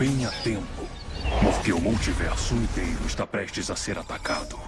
bem a tempo. Porque o multiverso inteiro está prestes a ser atacado.